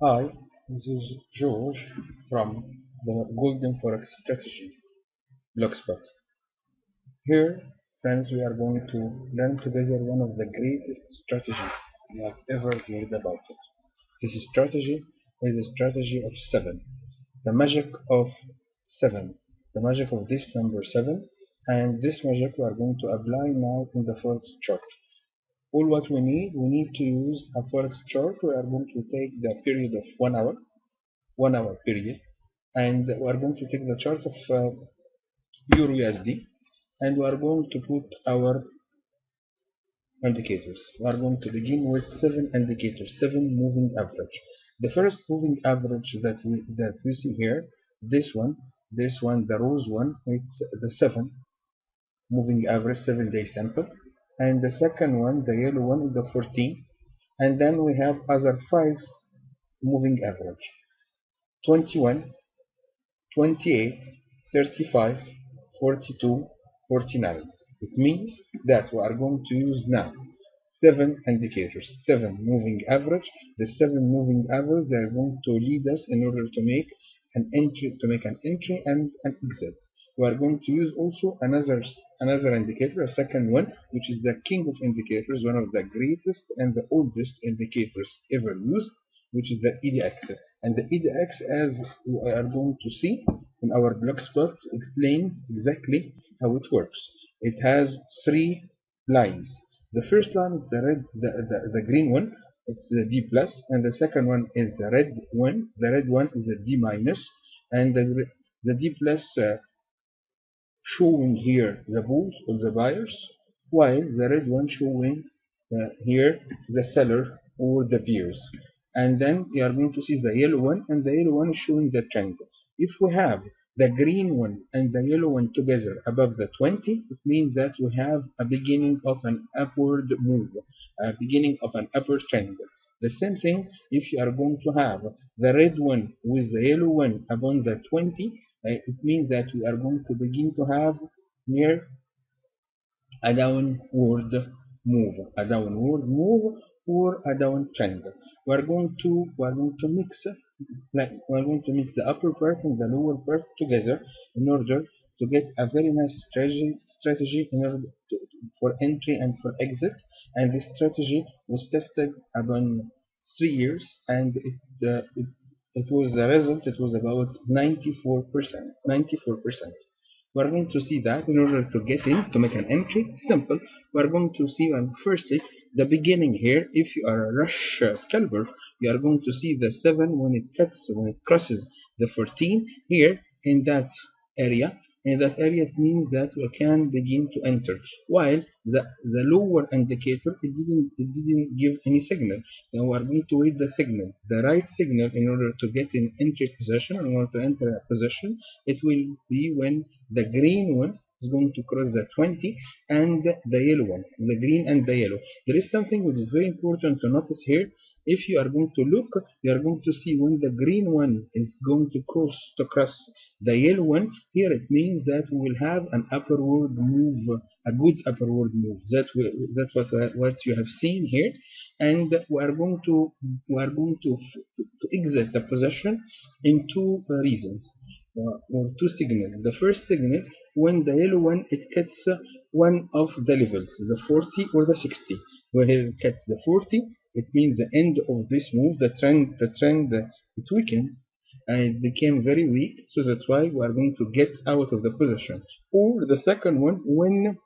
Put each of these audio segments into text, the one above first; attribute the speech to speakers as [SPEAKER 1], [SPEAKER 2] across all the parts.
[SPEAKER 1] Hi, this is George from the Golden Forex Strategy Blogspot. Here, friends, we are going to learn together one of the greatest strategies we have ever heard about it. This strategy is a strategy of seven, the magic of seven, the magic of this number seven, and this magic we are going to apply now in the Forex chart. All what we need, we need to use a Forex chart. We are going to take the period of one hour, one hour period, and we are going to take the chart of uh, Euro USD, and we are going to put our indicators. We are going to begin with seven indicators, seven moving average. The first moving average that we that we see here, this one, this one, the rose one, it's the seven moving average, seven day sample and the second one the yellow one is the 14 and then we have other five moving average. 21 28 35 42 49 it means that we are going to use now seven indicators seven moving average. The seven moving average they are going to lead us in order to make an entry to make an entry and an exit we are going to use also another another indicator, a second one, which is the king of indicators, one of the greatest and the oldest indicators ever used, which is the ADX. And the ADX, as we are going to see in our blogspot, explain exactly how it works. It has three lines. The first line is the red, the, the, the green one, it's the D plus, and the second one is the red one. The red one is the D minus, and the the D plus uh, showing here the bulls or the buyers, while the red one showing uh, here the seller or the bears. And then we are going to see the yellow one, and the yellow one is showing the trend. If we have the green one and the yellow one together above the 20, it means that we have a beginning of an upward move, a beginning of an upward trend. The same thing if you are going to have the red one with the yellow one above the 20, it means that we are going to begin to have near a downward move, a downward move or a downtrend. We are going to we are going to mix like we are going to mix the upper part and the lower part together in order to get a very nice strategy strategy in order to, for entry and for exit. And this strategy was tested upon three years, and it, uh, it it was the result, it was about 94%. 94%. We're going to see that in order to get in, to make an entry, simple. We're going to see, and firstly, the beginning here. If you are a rush uh, scalper, you are going to see the 7 when it cuts, when it crosses the 14 here in that area in that area it means that we can begin to enter. While the the lower indicator it didn't it didn't give any signal. Now we are going to wait the signal the right signal in order to get in entry position. In order to enter a position it will be when the green one is going to cross the 20 and the yellow one the green and the yellow. There is something which is very important to notice here. If you are going to look you are going to see when the green one is going to cross to cross the yellow one here it means that we will have an upward move a good upward move. That we, that's what what you have seen here. And we are going to we are going to, to exit the position in two reasons or two signals. The first signal when the yellow one it cuts one of the levels the 40 or the 60 where it cuts the 40 it means the end of this move the trend the trend it weakened and it became very weak. So that's why we are going to get out of the position. Or the second one when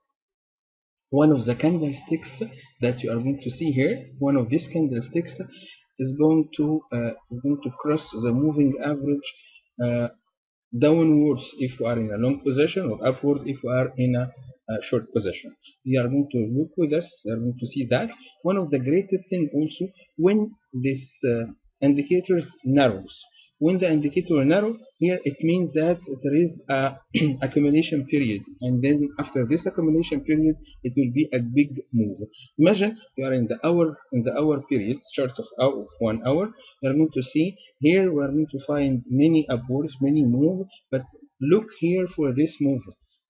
[SPEAKER 1] one of the candlesticks that you are going to see here one of these candlesticks is going to uh, is going to cross the moving average uh, downwards if we are in a long position or upward if we are in a, a short position. We are going to look with us we are going to see that. One of the greatest thing also when this uh, indicators narrows when the indicator narrow here it means that there is a accumulation period. And then after this accumulation period it will be a big move. Imagine you are in the hour in the hour period chart of, hour, one hour you are going to see here we are going to find many upwards many move but look here for this move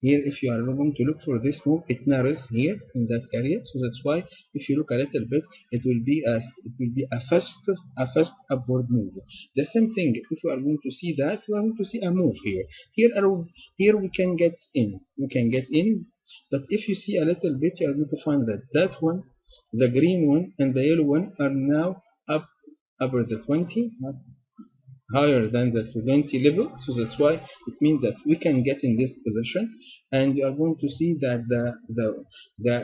[SPEAKER 1] here if you are going to look for this move it narrows here in that area. So that's why if you look a little bit it will be a it will be a fast a fast upward move. The same thing if you are going to see that we are going to see a move here. Here here we can get in. We can get in but if you see a little bit you are going to find that that one the green one and the yellow one are now up over the 20 higher than the 20 level. So that's why it means that we can get in this position and you are going to see that the the the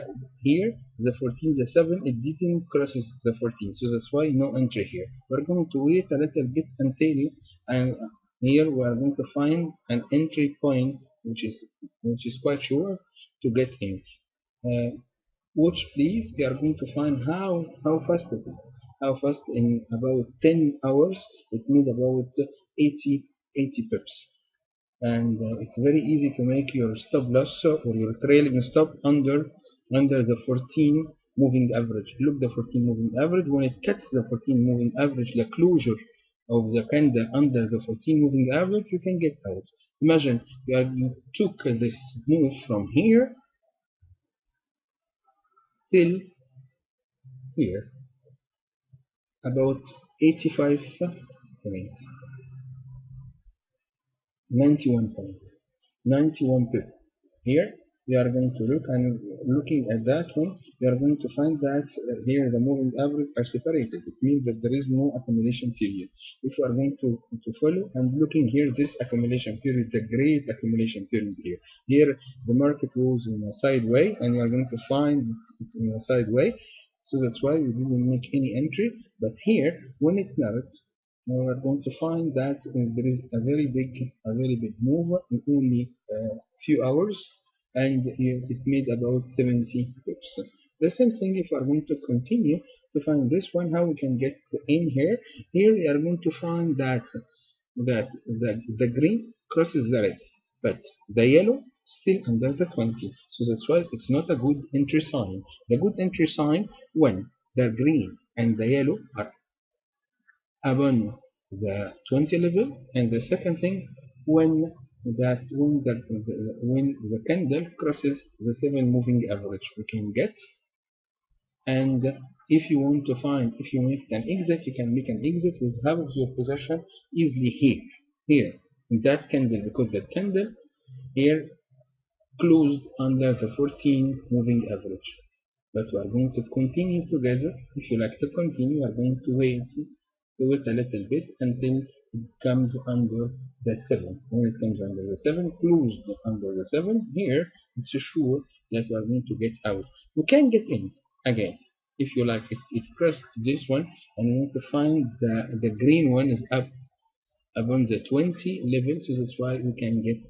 [SPEAKER 1] here the 14 the 7 it didn't crosses the 14 so that's why no entry here. We're going to wait a little bit until and here we are going to find an entry point which is which is quite sure to get in. Uh, watch please. You are going to find how how fast it is. How fast in about 10 hours it made about 80 80 pips and uh, it's very easy to make your stop loss or your trailing stop under under the 14 moving average. Look the 14 moving average. When it cuts the 14 moving average the closure of the candle under the 14 moving average you can get out. Imagine you, have, you took this move from here till here about 85 points 91 point 91 pip here we are going to look and looking at that one we are going to find that uh, here the moving average are separated. It means that there is no accumulation period. If we are going to, to follow and looking here this accumulation period the great accumulation period here. Here the market was in a sideway and you are going to find it's in a sideway. So that's why we didn't make any entry. But here when it narrowed we are going to find that uh, there is a very big a very big move in only a uh, few hours and it made about 70 pips. The same thing if we are going to continue to find this one how we can get in here? Here we are going to find that that the, the green crosses the red but the yellow still under the 20 so that's why it's not a good entry sign. The good entry sign when the green and the yellow are upon the 20 level and the second thing when that when the, the, when the candle crosses the 7 moving average we can get. And if you want to find if you make an exit you can make an exit with half of your position easily here here that candle because that candle here closed under the 14 moving average. But we are going to continue together. If you like to continue we are going to wait wait a little bit until it comes under the 7 when it comes under the 7 closed under the 7 here it's sure that we are going to get out. We can get in again if you like it, it pressed this one and we want to find the, the green one is up above the 20 level so that's why we can get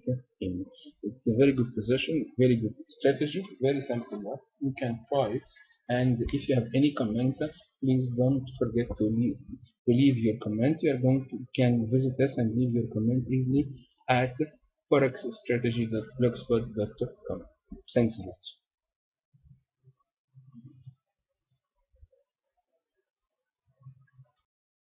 [SPEAKER 1] in. It's a very good position very good strategy very simple you can try it and if you have any comment please don't forget to leave to leave your comment you are going to can visit us and leave your comment easily at forexstrategy.blogspot.com thanks a lot